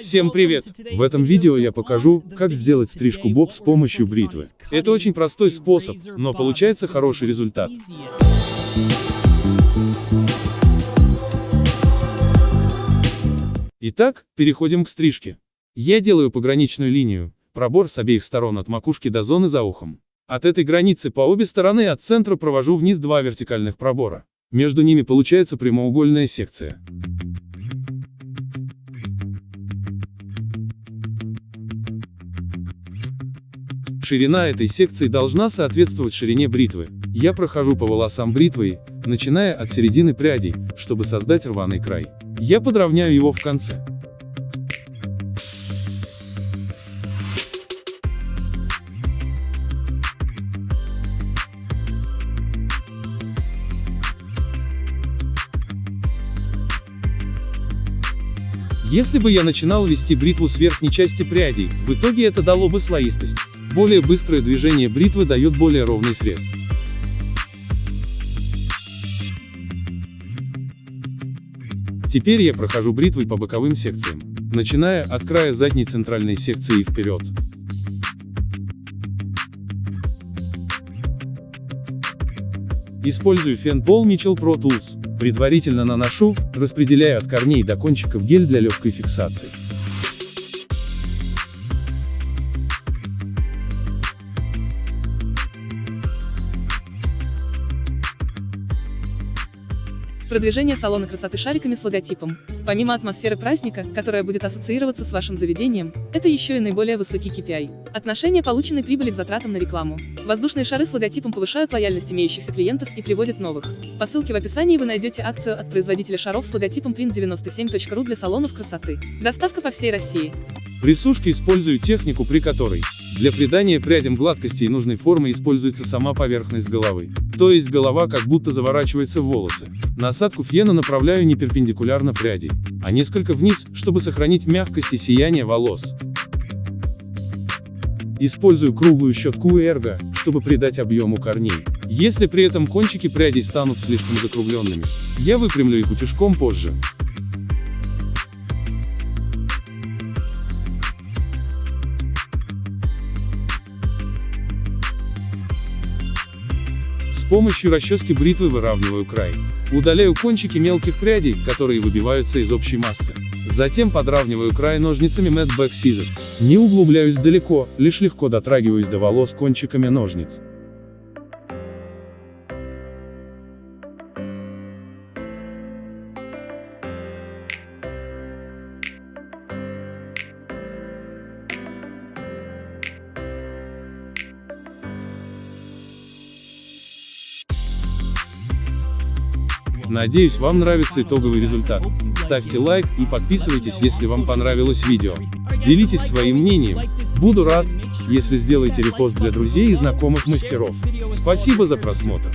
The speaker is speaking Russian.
Всем привет! В этом видео я покажу, как сделать стрижку боб с помощью бритвы. Это очень простой способ, но получается хороший результат. Итак, переходим к стрижке. Я делаю пограничную линию, пробор с обеих сторон от макушки до зоны за ухом. От этой границы по обе стороны от центра провожу вниз два вертикальных пробора. Между ними получается прямоугольная секция. Ширина этой секции должна соответствовать ширине бритвы. Я прохожу по волосам бритвой, начиная от середины прядей, чтобы создать рваный край. Я подровняю его в конце. Если бы я начинал вести бритву с верхней части прядей, в итоге это дало бы слоистость. Более быстрое движение бритвы дает более ровный срез. Теперь я прохожу бритвой по боковым секциям, начиная от края задней центральной секции и вперед. Использую фен Pol Mitchell Pro Tools. Предварительно наношу, распределяю от корней до кончиков гель для легкой фиксации. Продвижение салона красоты шариками с логотипом. Помимо атмосферы праздника, которая будет ассоциироваться с вашим заведением, это еще и наиболее высокий KPI. Отношение полученной прибыли к затратам на рекламу. Воздушные шары с логотипом повышают лояльность имеющихся клиентов и приводят новых. По ссылке в описании вы найдете акцию от производителя шаров с логотипом print97.ru для салонов красоты. Доставка по всей России. При сушке использую технику, при которой для придания прядям гладкости и нужной формы используется сама поверхность головы. То есть голова как будто заворачивается в волосы. Насадку фена направляю не перпендикулярно пряди, а несколько вниз, чтобы сохранить мягкость и сияние волос. Использую круглую щетку эрго, чтобы придать объему корней. Если при этом кончики прядей станут слишком закругленными, я выпрямлю их утюжком позже. С помощью расчески бритвы выравниваю край. Удаляю кончики мелких прядей, которые выбиваются из общей массы. Затем подравниваю край ножницами Mad Back Scissors. Не углубляюсь далеко, лишь легко дотрагиваюсь до волос кончиками ножниц. Надеюсь вам нравится итоговый результат. Ставьте лайк и подписывайтесь, если вам понравилось видео. Делитесь своим мнением. Буду рад, если сделаете репост для друзей и знакомых мастеров. Спасибо за просмотр.